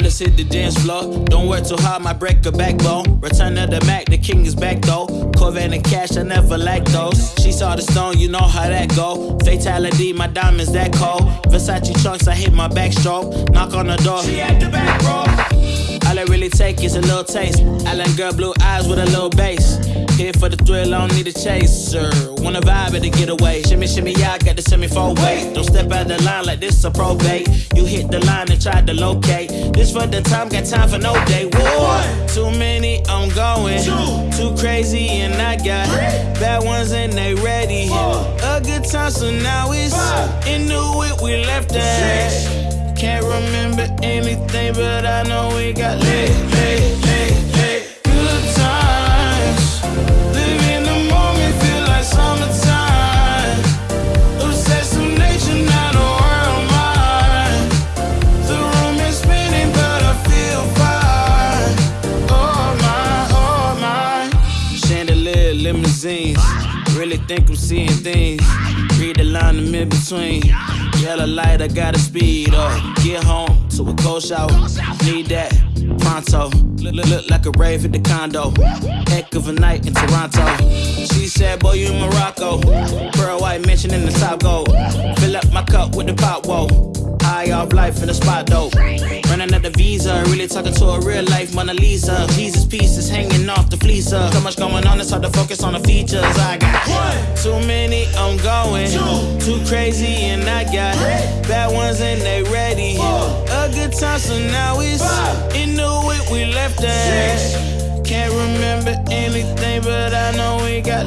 let's hit the dance floor. Don't work too hard, my break a backbone. Return of the Mack, the king is back though. Corvette and cash, I never lack those. She saw the stone, you know how that go. Fatality, my diamonds that cold. Versace trunks, I hit my backstroke. Knock on the door, she at the back. All I really take is a little taste. Island girl, blue eyes with a little bass. Here for the thrill, I don't need a chaser. Wanna vibe at the getaway. Shimmy, shimmy, I got the semi four way. Don't step out the line like this a probate. You hit the line and try to locate. This for the time, got time for no day. One, too many, I'm going. Two, too crazy, and I got bad ones and they ready. A good time, so now it's into it. We left that. Can't remember anything, but I know we got lit, lit, lit, lit. Good times. Live in the moment, feel like summertime. Obsessed with nature, not a world mine. The room is spinning, but I feel fine. Oh my, oh my. Chandelier, limousines. Really think I'm seeing things. Read the line in between. Yellow light, I gotta speed up. Get home to a cold shower. Need that pronto. Look, look, like a rave at the condo. Heck of a night in Toronto. She said, Boy, you in Morocco. Pearl white mention in the top gold. Fill up my cup with the pop, whoa. High off life in the spot though. Running at the visa, really talking to a real life Mona Lisa. Jesus pieces hanging off the fleecer. So much going on, it's hard to focus on the features. I got one, too many, I'm going. Two, crazy, and I got bad ones and they ready. A good time, so now it's into it. We left that. Can't remember anything, but I know we got